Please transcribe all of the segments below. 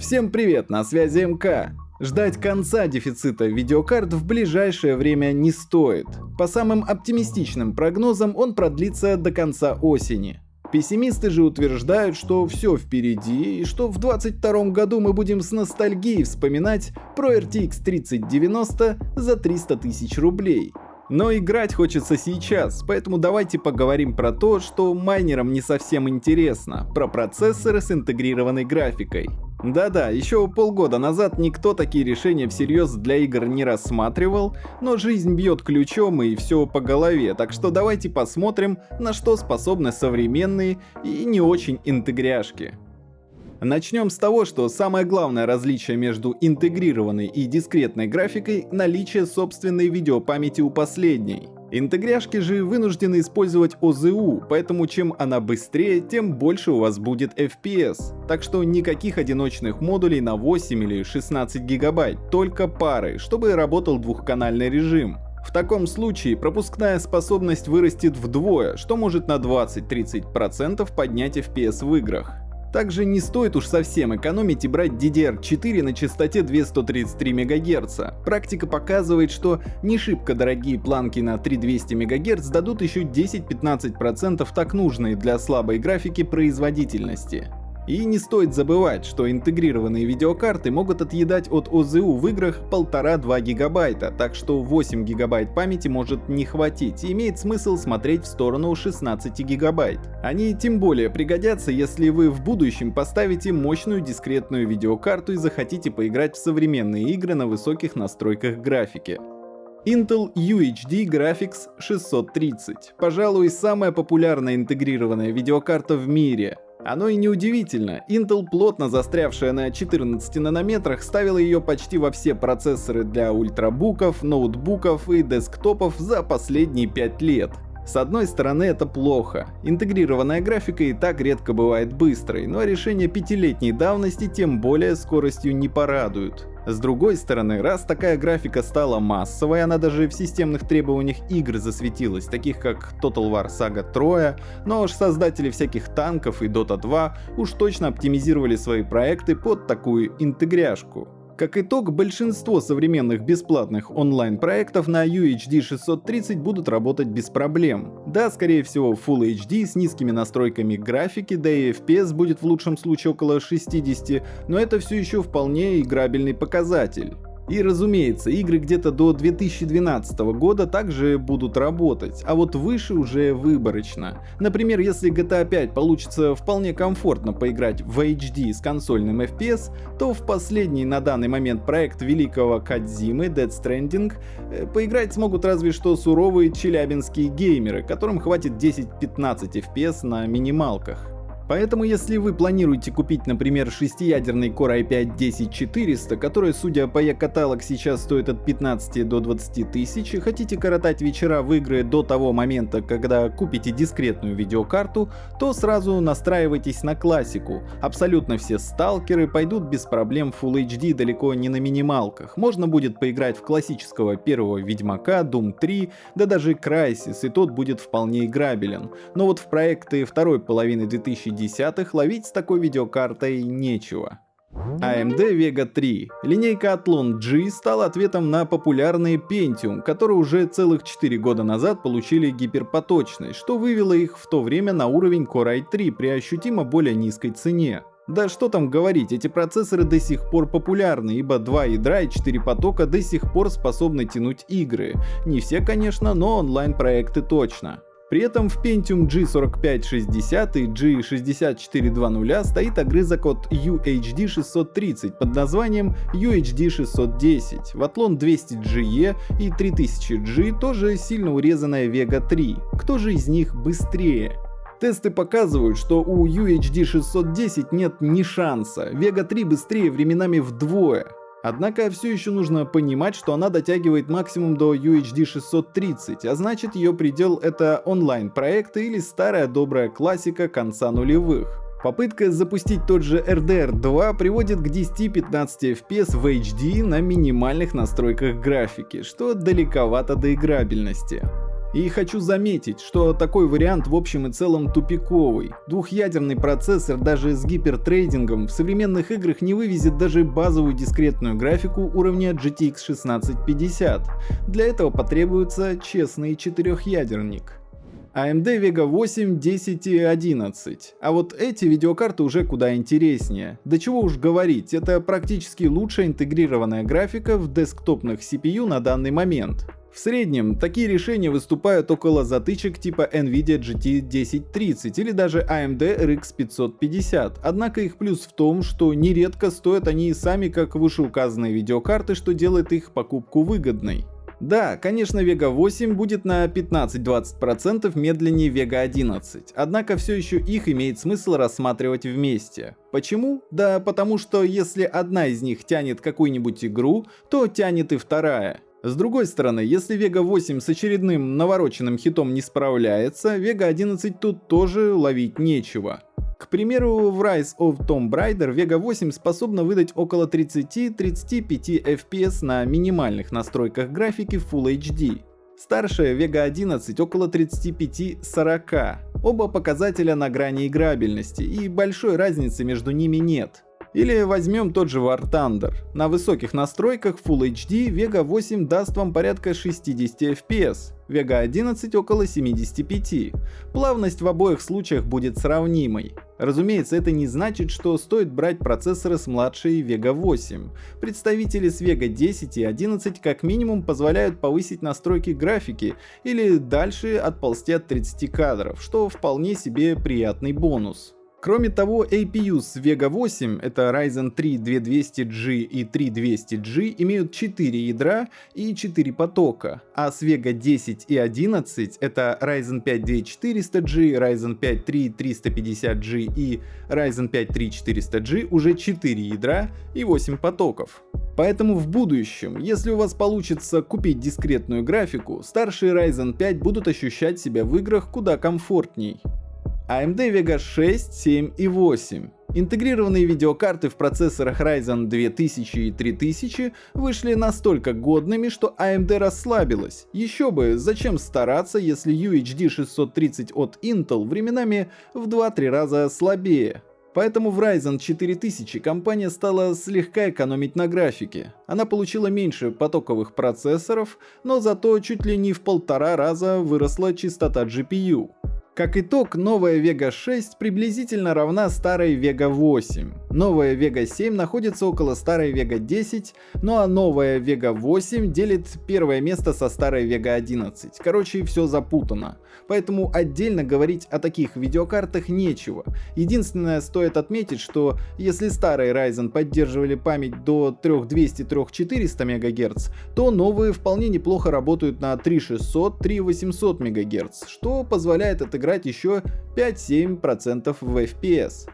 Всем привет, на связи МК. Ждать конца дефицита видеокарт в ближайшее время не стоит. По самым оптимистичным прогнозам он продлится до конца осени. Пессимисты же утверждают, что все впереди и что в 2022 году мы будем с ностальгией вспоминать про RTX 3090 за 300 тысяч рублей. Но играть хочется сейчас, поэтому давайте поговорим про то, что майнерам не совсем интересно, про процессоры с интегрированной графикой. Да-да, еще полгода назад никто такие решения всерьез для игр не рассматривал, но жизнь бьет ключом и все по голове, так что давайте посмотрим, на что способны современные и не очень интегряшки. Начнем с того, что самое главное различие между интегрированной и дискретной графикой – наличие собственной видеопамяти у последней. Интегряшки же вынуждены использовать ОЗУ, поэтому чем она быстрее, тем больше у вас будет FPS. Так что никаких одиночных модулей на 8 или 16 гигабайт, только пары, чтобы работал двухканальный режим. В таком случае пропускная способность вырастет вдвое, что может на 20-30% поднять FPS в играх. Также не стоит уж совсем экономить и брать DDR4 на частоте 233 МГц. Практика показывает, что не шибко дорогие планки на 3200 МГц дадут еще 10-15% так нужной для слабой графики производительности. И не стоит забывать, что интегрированные видеокарты могут отъедать от ОЗУ в играх 1,5-2 гигабайта, так что 8 гигабайт памяти может не хватить и имеет смысл смотреть в сторону 16 гигабайт. Они тем более пригодятся, если вы в будущем поставите мощную дискретную видеокарту и захотите поиграть в современные игры на высоких настройках графики. Intel UHD Graphics 630. Пожалуй, самая популярная интегрированная видеокарта в мире. Оно и не удивительно, Intel, плотно застрявшая на 14 нанометрах, ставила ее почти во все процессоры для ультрабуков, ноутбуков и десктопов за последние 5 лет. С одной стороны это плохо, интегрированная графика и так редко бывает быстрой, но решения пятилетней давности тем более скоростью не порадуют. С другой стороны, раз такая графика стала массовой, она даже в системных требованиях игр засветилась, таких как Total War Saga 3, но уж создатели всяких танков и Dota 2 уж точно оптимизировали свои проекты под такую интегряшку. Как итог, большинство современных бесплатных онлайн-проектов на UHD 630 будут работать без проблем. Да, скорее всего Full HD с низкими настройками графики, да и FPS будет в лучшем случае около 60, но это все еще вполне играбельный показатель. И разумеется, игры где-то до 2012 года также будут работать, а вот выше уже выборочно. Например, если GTA 5 получится вполне комфортно поиграть в HD с консольным FPS, то в последний на данный момент проект великого Кадзимы Dead Stranding э, поиграть смогут разве что суровые челябинские геймеры, которым хватит 10-15 FPS на минималках. Поэтому если вы планируете купить, например, шестиядерный Core i5-10400, который, судя по e-каталог, сейчас стоит от 15 до 20 тысяч, и хотите коротать вечера в игры до того момента, когда купите дискретную видеокарту, то сразу настраивайтесь на классику. Абсолютно все сталкеры пойдут без проблем в Full HD далеко не на минималках. Можно будет поиграть в классического первого Ведьмака, Doom 3, да даже Crysis, и тот будет вполне играбелен. Но вот в проекты второй половины 2010 десятых ловить с такой видеокартой нечего. AMD Vega 3. Линейка Athlon G стала ответом на популярный Pentium, которые уже целых 4 года назад получили гиперпоточность, что вывело их в то время на уровень Core i3 при ощутимо более низкой цене. Да что там говорить, эти процессоры до сих пор популярны, ибо 2 ядра и 4 потока до сих пор способны тянуть игры. Не все, конечно, но онлайн проекты точно. При этом в Pentium G4560 и G6420 стоит огрызок от UHD 630 под названием UHD 610, в Athlon 200GE и 3000G тоже сильно урезанная Vega 3. Кто же из них быстрее? Тесты показывают, что у UHD 610 нет ни шанса, Vega 3 быстрее временами вдвое. Однако все еще нужно понимать, что она дотягивает максимум до UHD 630, а значит ее предел это онлайн-проекты или старая добрая классика конца нулевых. Попытка запустить тот же RDR 2 приводит к 10-15 FPS в HD на минимальных настройках графики, что далековато до играбельности. И хочу заметить, что такой вариант в общем и целом тупиковый. Двухъядерный процессор даже с гипертрейдингом в современных играх не вывезет даже базовую дискретную графику уровня GTX 1650. Для этого потребуется честный четырехъядерник. AMD Vega 8, 10 и 11. А вот эти видеокарты уже куда интереснее. Да чего уж говорить, это практически лучшая интегрированная графика в десктопных CPU на данный момент. В среднем такие решения выступают около затычек типа NVIDIA GT 1030 или даже AMD RX 550, однако их плюс в том, что нередко стоят они и сами как вышеуказанные видеокарты, что делает их покупку выгодной. Да, конечно Vega 8 будет на 15-20% медленнее Vega 11, однако все еще их имеет смысл рассматривать вместе. Почему? Да потому что если одна из них тянет какую-нибудь игру, то тянет и вторая. С другой стороны, если Vega 8 с очередным навороченным хитом не справляется, Vega 11 тут тоже ловить нечего. К примеру, в Rise of Tomb Raider Vega 8 способна выдать около 30-35 FPS на минимальных настройках графики Full HD. Старшая Vega 11 около 35-40. Оба показателя на грани играбельности, и большой разницы между ними нет. Или возьмем тот же War Thunder. На высоких настройках Full HD Vega 8 даст вам порядка 60 FPS, Vega 11 около 75. Плавность в обоих случаях будет сравнимой. Разумеется, это не значит, что стоит брать процессоры с младшей Vega 8. Представители с Vega 10 и 11 как минимум позволяют повысить настройки графики или дальше отползти от 30 кадров, что вполне себе приятный бонус. Кроме того, APU с Vega 8, это Ryzen 3 2200G и 3200G, имеют 4 ядра и 4 потока, а с Vega 10 и 11, это Ryzen 5 2400G, Ryzen 5 3350G и Ryzen 5 3400G уже 4 ядра и 8 потоков. Поэтому в будущем, если у вас получится купить дискретную графику, старшие Ryzen 5 будут ощущать себя в играх куда комфортней. AMD Vega 6, 7 и 8. Интегрированные видеокарты в процессорах Ryzen 2000 и 3000 вышли настолько годными, что AMD расслабилась. Еще бы, зачем стараться, если UHD 630 от Intel временами в 2-3 раза слабее. Поэтому в Ryzen 4000 компания стала слегка экономить на графике. Она получила меньше потоковых процессоров, но зато чуть ли не в полтора раза выросла частота GPU. Как итог, новая Vega 6 приблизительно равна старой Vega 8. Новая Vega 7 находится около старой Vega 10, ну а новая Vega 8 делит первое место со старой Vega 11. Короче, все запутано. Поэтому отдельно говорить о таких видеокартах нечего. Единственное, стоит отметить, что если старые Ryzen поддерживали память до 3200-3400 МГц, то новые вполне неплохо работают на 3600-3800 МГц, что позволяет отыграть еще 5-7% в FPS.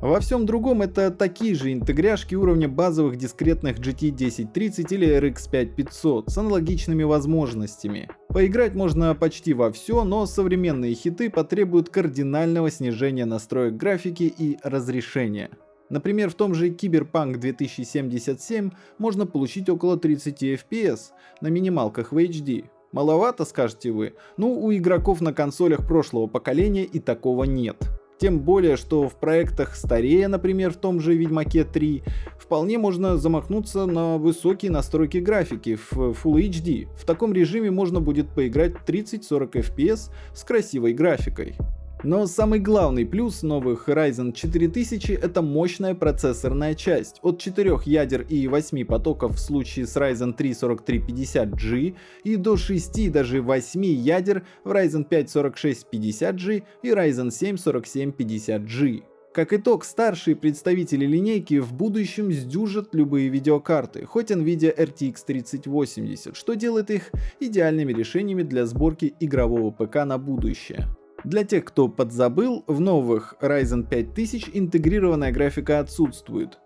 Во всем другом это такие же интегряшки уровня базовых дискретных GT 1030 или RX 5500 с аналогичными возможностями. Поиграть можно почти во все, но современные хиты потребуют кардинального снижения настроек графики и разрешения. Например, в том же Cyberpunk 2077 можно получить около 30 FPS на минималках в HD, Маловато, скажете вы? Ну, у игроков на консолях прошлого поколения и такого нет. Тем более, что в проектах старее, например, в том же Ведьмаке 3, вполне можно замахнуться на высокие настройки графики в Full HD. В таком режиме можно будет поиграть 30-40 FPS с красивой графикой. Но самый главный плюс новых Ryzen 4000 это мощная процессорная часть. От 4 ядер и 8 потоков в случае с Ryzen 3 4350G и до 6 даже 8 ядер в Ryzen 5 4650G и Ryzen 7 4750G. Как итог, старшие представители линейки в будущем сдюжат любые видеокарты, хоть Nvidia RTX 3080, что делает их идеальными решениями для сборки игрового ПК на будущее. Для тех, кто подзабыл, в новых Ryzen 5000 интегрированная графика отсутствует.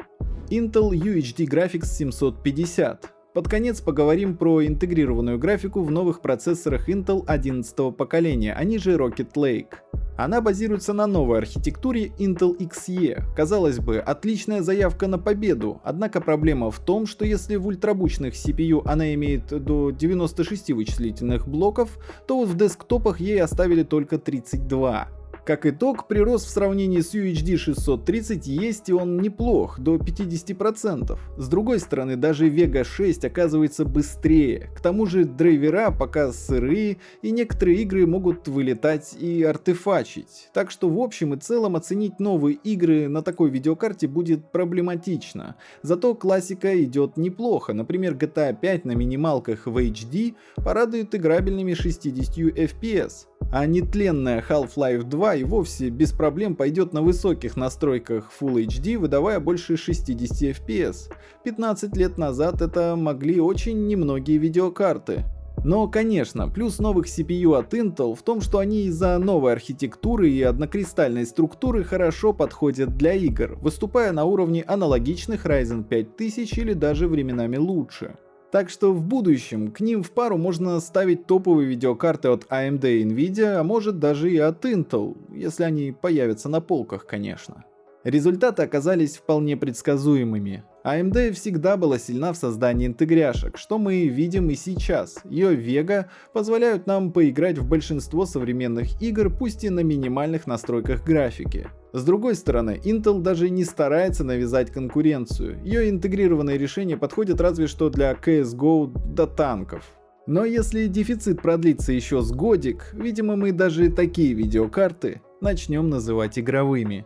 Intel UHD Graphics 750. Под конец поговорим про интегрированную графику в новых процессорах Intel 11 поколения, они же Rocket Lake. Она базируется на новой архитектуре Intel Xe. Казалось бы, отличная заявка на победу, однако проблема в том, что если в ультрабучных CPU она имеет до 96 вычислительных блоков, то вот в десктопах ей оставили только 32. Как итог, прирост в сравнении с UHD 630 есть и он неплох, до 50%. С другой стороны, даже Vega 6 оказывается быстрее. К тому же драйвера пока сырые, и некоторые игры могут вылетать и артефачить. Так что в общем и целом оценить новые игры на такой видеокарте будет проблематично. Зато классика идет неплохо, например GTA 5 на минималках в HD порадует играбельными 60 FPS а нетленная Half-Life 2 и вовсе без проблем пойдет на высоких настройках Full HD, выдавая больше 60 FPS. 15 лет назад это могли очень немногие видеокарты. Но, конечно, плюс новых CPU от Intel в том, что они из-за новой архитектуры и однокристальной структуры хорошо подходят для игр, выступая на уровне аналогичных Ryzen 5000 или даже временами лучше. Так что в будущем к ним в пару можно ставить топовые видеокарты от AMD и Nvidia, а может даже и от Intel, если они появятся на полках, конечно. Результаты оказались вполне предсказуемыми. AMD всегда была сильна в создании интегряшек, что мы видим и сейчас. Ее Vega позволяют нам поиграть в большинство современных игр, пусть и на минимальных настройках графики. С другой стороны, Intel даже не старается навязать конкуренцию. Ее интегрированные решения подходят разве что для CSGO до танков. Но если дефицит продлится еще с годик, видимо мы даже такие видеокарты начнем называть игровыми.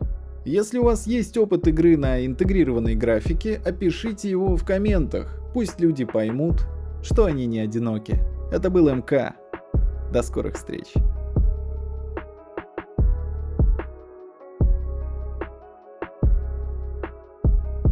Если у вас есть опыт игры на интегрированной графике, опишите его в комментах. Пусть люди поймут, что они не одиноки. Это был МК. До скорых встреч.